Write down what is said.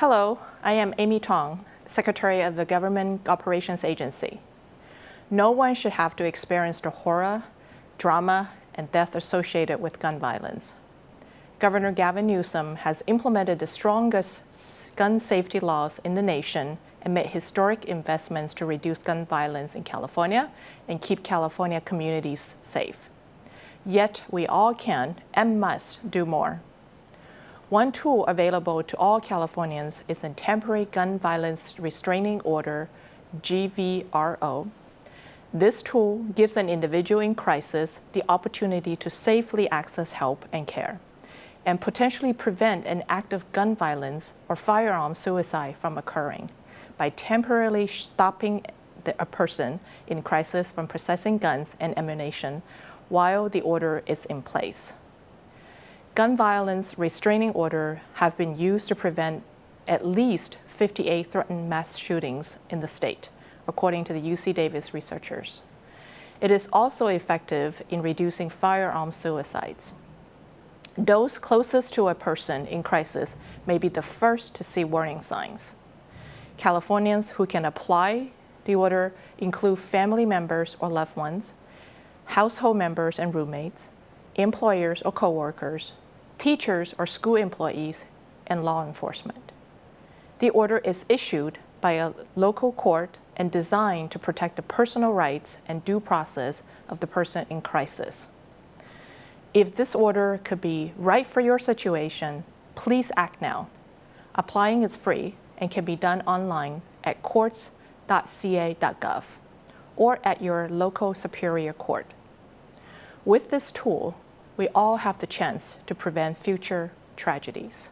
Hello, I am Amy Tong, Secretary of the Government Operations Agency. No one should have to experience the horror, drama, and death associated with gun violence. Governor Gavin Newsom has implemented the strongest gun safety laws in the nation and made historic investments to reduce gun violence in California and keep California communities safe. Yet we all can and must do more. One tool available to all Californians is a Temporary Gun Violence Restraining Order, GVRO. This tool gives an individual in crisis the opportunity to safely access help and care and potentially prevent an act of gun violence or firearm suicide from occurring by temporarily stopping the, a person in crisis from possessing guns and ammunition while the order is in place gun violence restraining order have been used to prevent at least 58 threatened mass shootings in the state, according to the UC Davis researchers. It is also effective in reducing firearm suicides. Those closest to a person in crisis may be the first to see warning signs. Californians who can apply the order include family members or loved ones, household members and roommates, employers or coworkers, teachers or school employees, and law enforcement. The order is issued by a local court and designed to protect the personal rights and due process of the person in crisis. If this order could be right for your situation, please act now. Applying is free and can be done online at courts.ca.gov or at your local superior court. With this tool, we all have the chance to prevent future tragedies.